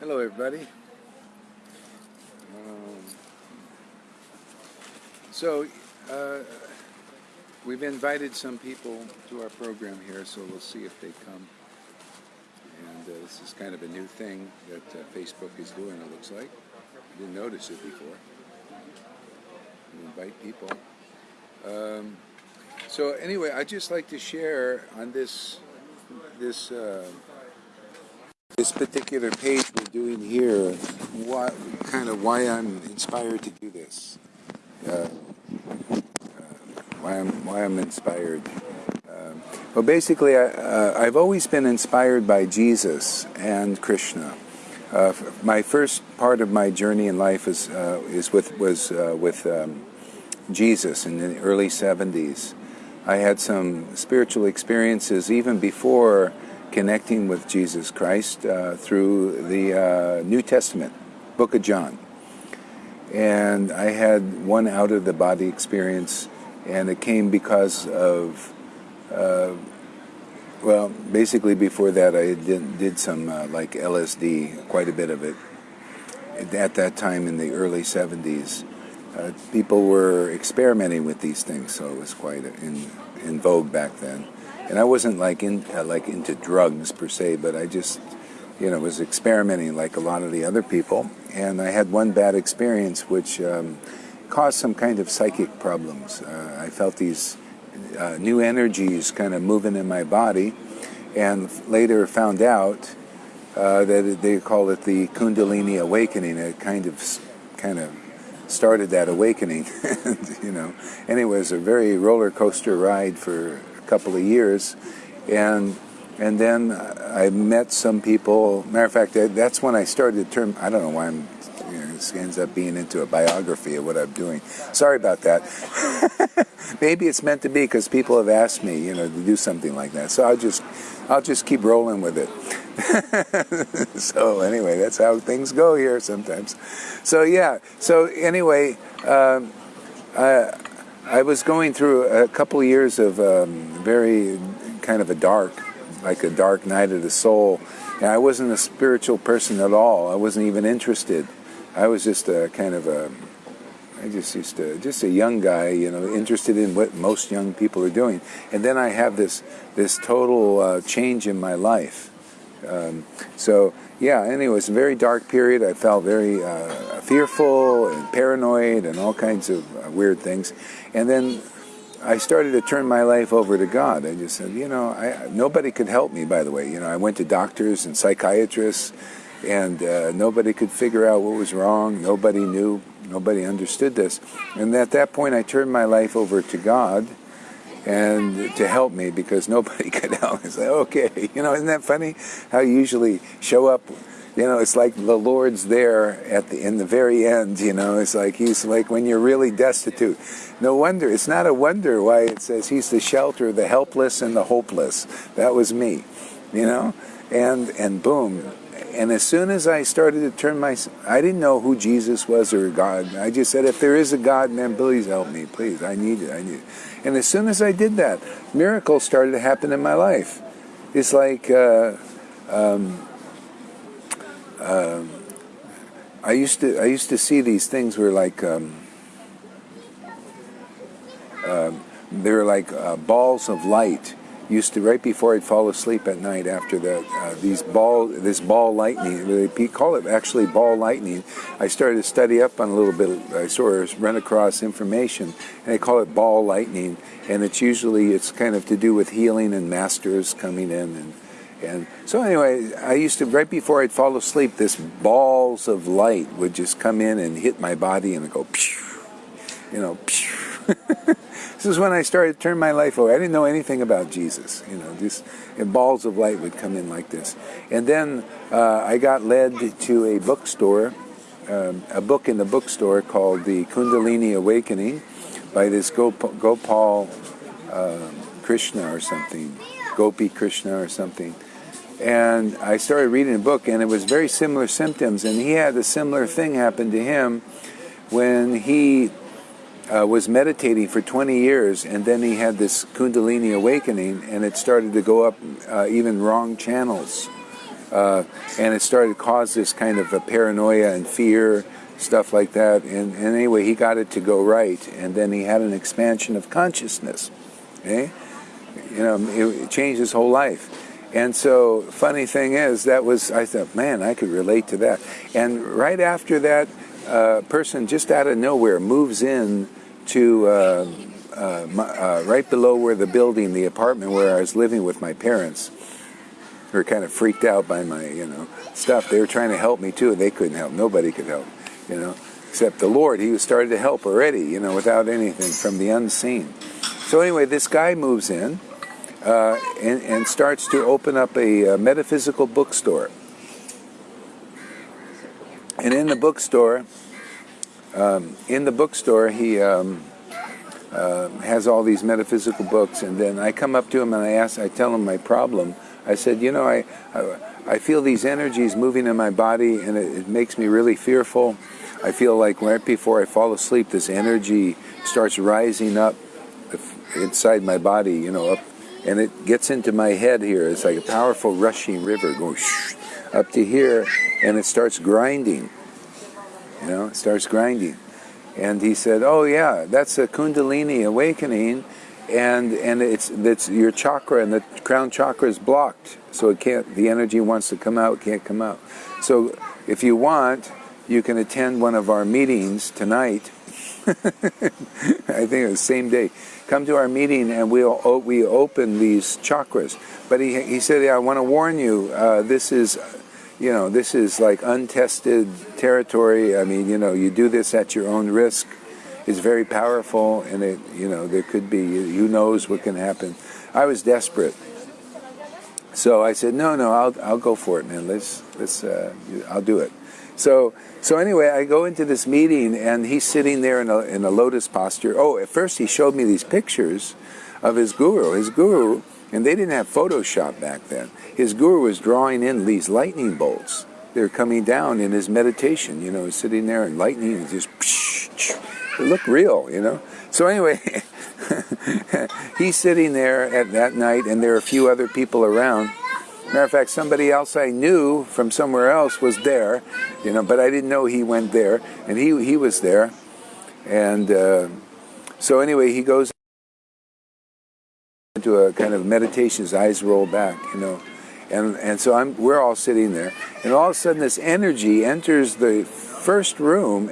Hello, everybody. Um, so, uh, we've invited some people to our program here, so we'll see if they come. And uh, this is kind of a new thing that uh, Facebook is doing, it looks like. I didn't notice it before. You invite people. Um, so anyway, I'd just like to share on this this uh, this particular page we're doing here, what kind of why I'm inspired to do this, uh, uh, why I'm why I'm inspired. Um, well, basically, I, uh, I've always been inspired by Jesus and Krishna. Uh, my first part of my journey in life is uh, is with was with um, Jesus in the early 70s. I had some spiritual experiences even before connecting with Jesus Christ uh, through the uh, New Testament, Book of John. And I had one out of the body experience, and it came because of, uh, well, basically before that I did, did some uh, like LSD, quite a bit of it, at that time in the early 70s uh, people were experimenting with these things, so it was quite in in vogue back then. And I wasn't like in uh, like into drugs per se, but I just you know was experimenting like a lot of the other people. And I had one bad experience which um, caused some kind of psychic problems. Uh, I felt these uh, new energies kind of moving in my body, and later found out uh, that they call it the Kundalini awakening. It kind of kind of started that awakening. you know, anyway, it was a very roller coaster ride for a couple of years, and and then I met some people. Matter of fact, that's when I started to turn. I don't know why I'm. This ends up being into a biography of what I'm doing. Sorry about that. Maybe it's meant to be because people have asked me, you know, to do something like that. So I'll just, I'll just keep rolling with it. so anyway, that's how things go here sometimes. So yeah. So anyway, um, I, I was going through a couple years of um, very kind of a dark, like a dark night of the soul. And I wasn't a spiritual person at all. I wasn't even interested. I was just a kind of a I just used to, just a young guy, you know, interested in what most young people are doing. And then I have this, this total uh, change in my life. Um, so yeah, anyway, it was a very dark period. I felt very uh, fearful and paranoid and all kinds of uh, weird things. And then I started to turn my life over to God. I just said, you know, I, nobody could help me. By the way, you know, I went to doctors and psychiatrists, and uh, nobody could figure out what was wrong. Nobody knew. Nobody understood this. And at that point, I turned my life over to God and to help me because nobody could help. It's like, okay, you know, isn't that funny? How you usually show up, you know, it's like the Lord's there at the in the very end, you know, it's like he's like when you're really destitute. No wonder, it's not a wonder why it says he's the shelter of the helpless and the hopeless. That was me, you know? And and boom, and as soon as I started to turn my, I didn't know who Jesus was or God. I just said, if there is a God, man, please help me, please. I need it. I need it. And as soon as I did that, miracles started to happen in my life. It's like uh, um, uh, I used to. I used to see these things where like um, uh, they were like uh, balls of light used to right before I'd fall asleep at night after that uh, these ball this ball lightning they call it actually ball lightning. I started to study up on a little bit I sort of run across information and they call it ball lightning. And it's usually it's kind of to do with healing and masters coming in and and so anyway I used to right before I'd fall asleep this balls of light would just come in and hit my body and go you know this is when I started to turn my life over. I didn't know anything about Jesus. You know, just balls of light would come in like this. And then uh, I got led to a bookstore, um, a book in the bookstore called The Kundalini Awakening by this Gop Gopal uh, Krishna or something, Gopi Krishna or something. And I started reading the book, and it was very similar symptoms. And he had a similar thing happen to him when he uh, was meditating for 20 years, and then he had this Kundalini awakening, and it started to go up uh, even wrong channels. Uh, and it started to cause this kind of a paranoia and fear, stuff like that. And, and, anyway, he got it to go right, and then he had an expansion of consciousness. Okay? You know, it, it changed his whole life. And so, funny thing is, that was, I thought, man, I could relate to that. And right after that, uh, person just out of nowhere moves in to uh, uh, uh, right below where the building, the apartment where I was living with my parents. They were kind of freaked out by my, you know, stuff. They were trying to help me too, and they couldn't help. Nobody could help, you know, except the Lord. He was started to help already, you know, without anything from the unseen. So anyway, this guy moves in uh, and, and, starts to open up a, a metaphysical bookstore. And in the bookstore, um, in the bookstore, he um, uh, has all these metaphysical books, and then I come up to him and I ask, I tell him my problem. I said, you know, I, I, I feel these energies moving in my body, and it, it makes me really fearful. I feel like right before I fall asleep, this energy starts rising up inside my body, you know, up, and it gets into my head here. It's like a powerful rushing river going up to here, and it starts grinding you know, it starts grinding. And he said, "Oh yeah, that's a Kundalini awakening, and and it's that's your chakra, and the crown chakra is blocked, so it can't. The energy wants to come out, can't come out. So if you want, you can attend one of our meetings tonight. I think it's the same day. Come to our meeting, and we'll we open these chakras. But he he said, yeah, I want to warn you. Uh, this is you know, this is like untested territory. I mean, you know, you do this at your own risk. It's very powerful, and it, you know, there could be, who knows what can happen. I was desperate. So I said, no, no, I'll, I'll go for it, man. Let's, let's, uh, I'll do it. So, so anyway, I go into this meeting, and he's sitting there in a, in a lotus posture. Oh, at first he showed me these pictures of his guru. His guru and they didn't have Photoshop back then. His guru was drawing in these lightning bolts. They're coming down in his meditation, you know, sitting there and lightning and just, psh. it looked real, you know. So anyway, he's sitting there at that night, and there are a few other people around. Matter of fact, somebody else I knew from somewhere else was there, you know, but I didn't know he went there, and he he was there, and uh, so anyway, he goes into a kind of meditation, his eyes roll back, you know. And, and so I'm, we're all sitting there, and all of a sudden this energy enters the first room,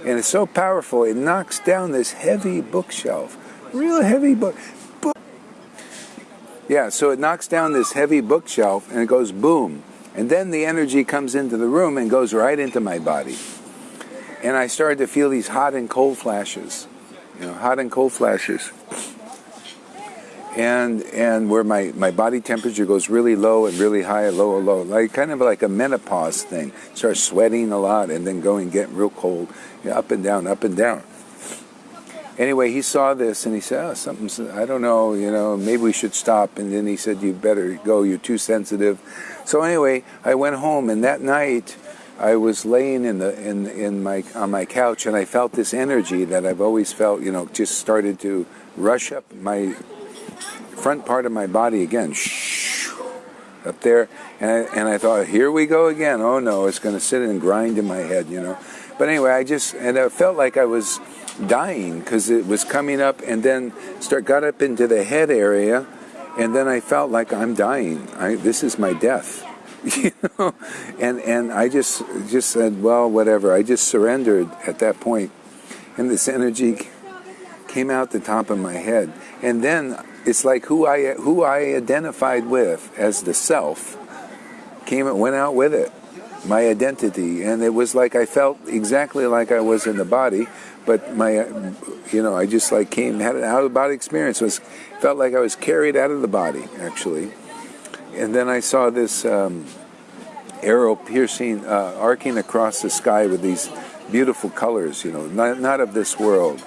and it's so powerful, it knocks down this heavy bookshelf. Real heavy book. book. Yeah, so it knocks down this heavy bookshelf, and it goes boom. And then the energy comes into the room and goes right into my body. And I started to feel these hot and cold flashes. You know, hot and cold flashes and and where my, my body temperature goes really low and really high, low, low, like kind of like a menopause thing. Start sweating a lot and then going getting real cold, you know, up and down, up and down. Anyway, he saw this and he said, "Oh, something's I don't know, you know, maybe we should stop." And then he said, "You better go. You're too sensitive." So anyway, I went home and that night. I was laying in the in in my on my couch and I felt this energy that I've always felt, you know, just started to rush up my front part of my body again, shh, up there, and I, and I thought, here we go again. Oh no, it's going to sit and grind in my head, you know. But anyway, I just and I felt like I was dying because it was coming up, and then start got up into the head area, and then I felt like I'm dying. I, this is my death. you know and and I just just said well whatever I just surrendered at that point and this energy came out the top of my head and then it's like who I who I identified with as the self came and went out with it, my identity, and it was like I felt exactly like I was in the body, but my you know I just like came had an out of body experience. It was felt like I was carried out of the body actually, and then I saw this um, arrow piercing, uh, arcing across the sky with these beautiful colors. You know, not not of this world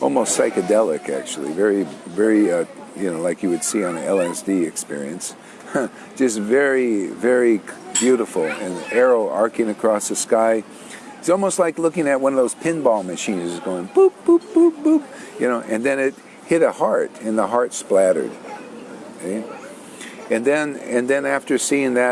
almost psychedelic actually very very uh, you know, like you would see on an LSD experience. Just very, very beautiful. And arrow arcing across the sky. It's almost like looking at one of those pinball machines, going boop, boop, boop, boop, you know, and then it hit a heart, and the heart splattered. Okay? And then, and then after seeing that.